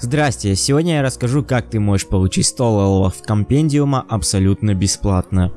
Здрасте, сегодня я расскажу, как ты можешь получить 100 левелов компендиума абсолютно бесплатно.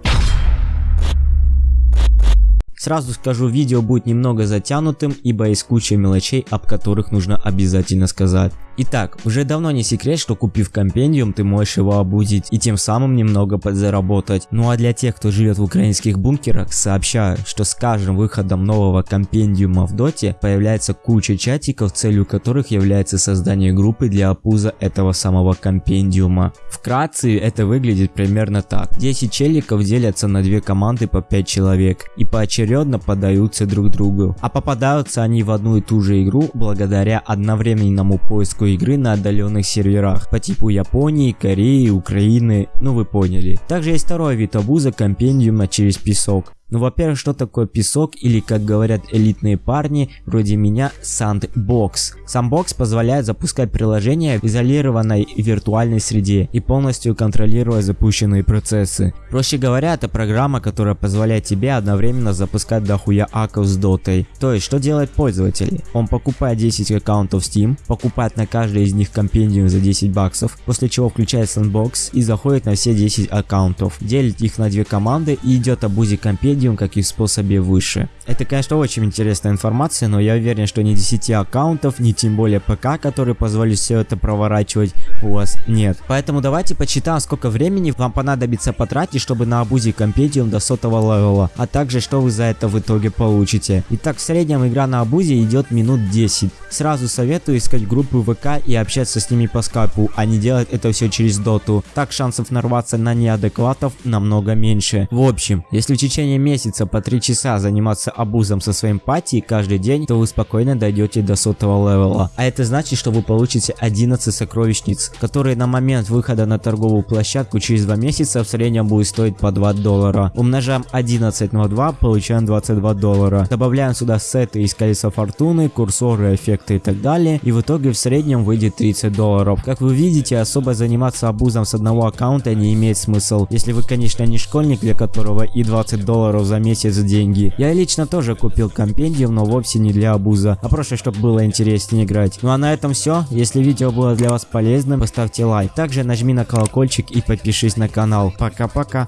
Сразу скажу, видео будет немного затянутым, ибо есть куча мелочей, об которых нужно обязательно сказать. Итак, уже давно не секрет, что купив компендиум, ты можешь его абузить и тем самым немного подзаработать. Ну а для тех, кто живет в украинских бункерах, сообщаю, что с каждым выходом нового компендиума в доте появляется куча чатиков, целью которых является создание группы для абуза этого самого компендиума. Вкратце это выглядит примерно так. 10 челиков делятся на две команды по 5 человек и поочередно подаются друг другу. А попадаются они в одну и ту же игру благодаря одновременному поиску игры на отдаленных серверах по типу Японии, Кореи, Украины, ну вы поняли. Также есть второй вид обуза компендиума через песок. Ну, во-первых, что такое песок или, как говорят элитные парни, вроде меня, Sandbox. Sandbox позволяет запускать приложения в изолированной виртуальной среде и полностью контролировать запущенные процессы. Проще говоря, это программа, которая позволяет тебе одновременно запускать дохуя акков с дотой. То есть, что делает пользователь? Он покупает 10 аккаунтов Steam, покупает на каждый из них компендиум за 10 баксов, после чего включает Sandbox и заходит на все 10 аккаунтов, делит их на две команды и идет абузить компендиум, как и в способе выше. Это, конечно, очень интересная информация, но я уверен, что ни 10 аккаунтов, ни тем более ПК, который позволит все это проворачивать, у вас нет. Поэтому давайте посчитаем, сколько времени вам понадобится потратить, чтобы наабузить компендиум до сотого левела, а также что вы за это в итоге получите. Итак, в среднем игра на абузе идет минут 10. Сразу советую искать группы ВК и общаться с ними по скайпу, а не делать это все через доту. Так шансов нарваться на неадекватов намного меньше. В общем, если в течение месяца месяца по 3 часа заниматься абузом со своим пати каждый день, то вы спокойно дойдете до сотого левела. А это значит, что вы получите 11 сокровищниц, которые на момент выхода на торговую площадку через 2 месяца в среднем будет стоить по 2 доллара. Умножаем 11 на 2, получаем 22 доллара. Добавляем сюда сеты из колеса фортуны, курсоры, эффекты и так далее. И в итоге в среднем выйдет 30 долларов. Как вы видите, особо заниматься абузом с одного аккаунта не имеет смысл. Если вы, конечно, не школьник, для которого и 20 долларов за месяц деньги. Я лично тоже купил компендиум, но вовсе не для абуза, а просто чтобы было интереснее играть. Ну а на этом все. Если видео было для вас полезным, поставьте лайк. Также нажми на колокольчик и подпишись на канал. Пока-пока.